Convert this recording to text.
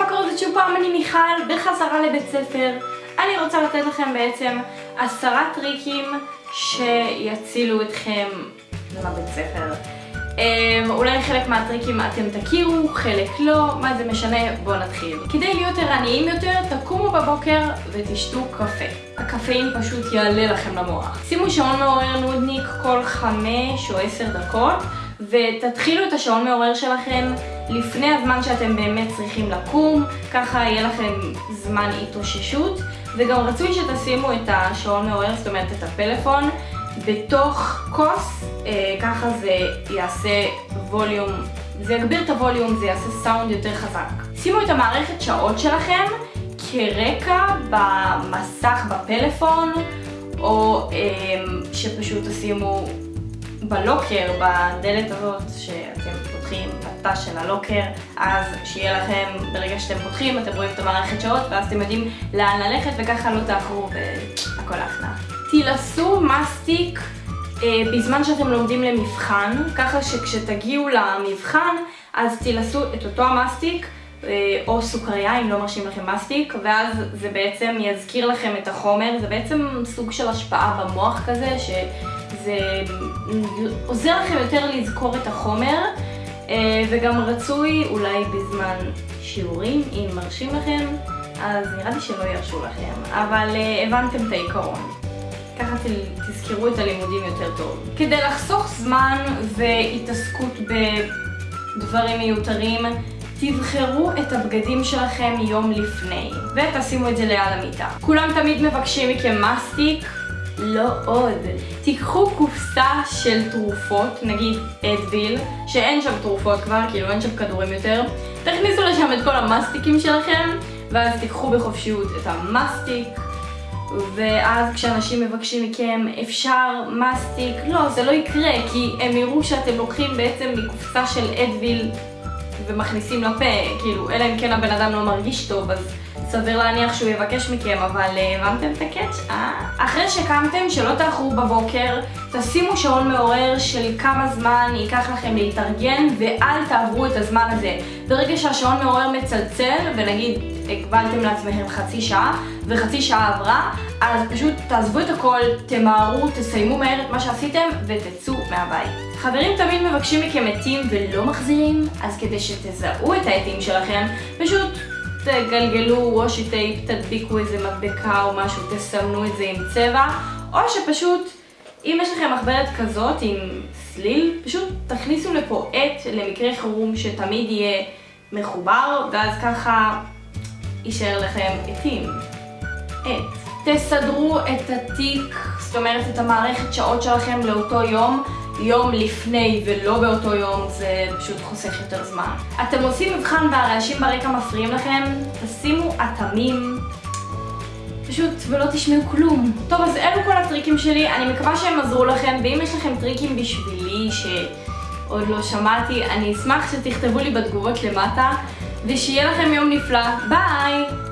מה קורה זה שוב פעם אני מיכל בחזרה לבית ספר אני רוצה לתת לכם בעצם עשרה טריקים שיצילו אתכם לבית ספר Um, אולי חלק מהטריקים אתם תכירו, חלק לא, מה זה משנה? בואו נתחיל. כדי להיות ערניים יותר, תקומו בבוקר ותשתו קפה. הקפאין פשוט יעלה לכם למוח. שימו שעון מעורר נודניק כל חמש או עשר דקות, ותתחילו את השעון מעורר שלכם לפני הזמן שאתם באמת צריכים לקום, ככה יהיה לכם זמן התאוששות, וגם רצוי שתשימו את השעון מעורר, זאת אומרת את הפלאפון, בתוך כוס, אה, ככה זה יעשה ווליום, זה יגביר את הווליום, זה יעשה סאונד יותר חזק. שימו את המערכת שעות שלכם כרקע במסך בפלאפון, או אה, שפשוט תשימו בלוקר, בדלת הזאת שאתם פותחים, בתא של הלוקר, אז שיהיה לכם, ברגע שאתם פותחים, אתם רואים את המערכת שעות, ואז אתם יודעים לאן ללכת, וככה לא תאחרו והכל אחלה. תילסו מסטיק אה, בזמן שאתם לומדים למבחן, ככה שכשתגיעו למבחן, אז תילסו את אותו המסטיק, אה, או סוכריה אם לא מרשים לכם מסטיק, ואז זה בעצם יזכיר לכם את החומר, זה בעצם סוג של השפעה במוח כזה, ש... זה עוזר לכם יותר לזכור את החומר, אה, וגם רצוי אולי בזמן שיעורים, אם מרשים לכם, אז נראה לי שלא ירשו לכם, אבל אה, הבנתם את העיקרון. ככה תזכרו את הלימודים יותר טוב. כדי לחסוך זמן והתעסקות בדברים מיותרים, תבחרו את הבגדים שלכם יום לפני, ותשימו את זה ליד המיטה. כולם תמיד מבקשים מכם מסטיק, לא עוד. תיקחו קופסה של תרופות, נגיד אדוויל, שאין שם תרופות כבר, כאילו אין שם כדורים יותר, תכניסו לשם את כל המסטיקים שלכם, ואז תיקחו בחופשיות את המסטיק, ואז כשאנשים מבקשים מכם אפשר מסטיק, לא, זה לא יקרה, כי הם יראו שאתם לוקחים בעצם מקופסה של אדוויל ומכניסים לפה, כאילו, אלא אם כן הבן אדם לא מרגיש טוב, אז סביר להניח שהוא יבקש מכם, אבל אה, הבנתם את הקאץ'? אה? אחרי שקמתם, שלא תאחרו בבוקר, תשימו שעון מעורר של כמה זמן ייקח לכם להתארגן, ואל תעברו את הזמן הזה. ברגע שהשעון מעורר מצלצל, ונגיד הגבלתם לעצמכם חצי שעה, וחצי שעה עברה, אז פשוט תעזבו את הכל, תמהרו, תסיימו מהר את מה שעשיתם, ותצאו מהבית. חברים תמיד מבקשים מכם עטים ולא מחזירים, אז כדי שתזהו את העטים שלכם, פשוט תגלגלו וושי טייפ, תדביקו איזה מדבקה או משהו, תסמנו את זה עם צבע, או שפשוט, אם יש לכם מחברת כזאת עם סליל, פשוט תכניסו לפה עט למקרה חירום שתמיד יהיה מחובר, ואז ככה יישאר לכם עטים. עט. תסדרו את התיק, זאת אומרת את המערכת שעות שלכם לאותו יום, יום לפני ולא באותו יום, זה פשוט חוסך יותר זמן. אתם עושים מבחן והרעשים ברקע מפריעים לכם, תשימו אטמים, פשוט ולא תשמעו כלום. טוב, אז אלו כל הטריקים שלי, אני מקווה שהם עזרו לכם, ואם יש לכם טריקים בשבילי שעוד לא שמעתי, אני אשמח שתכתבו לי בתגובות למטה, ושיהיה לכם יום נפלא. ביי!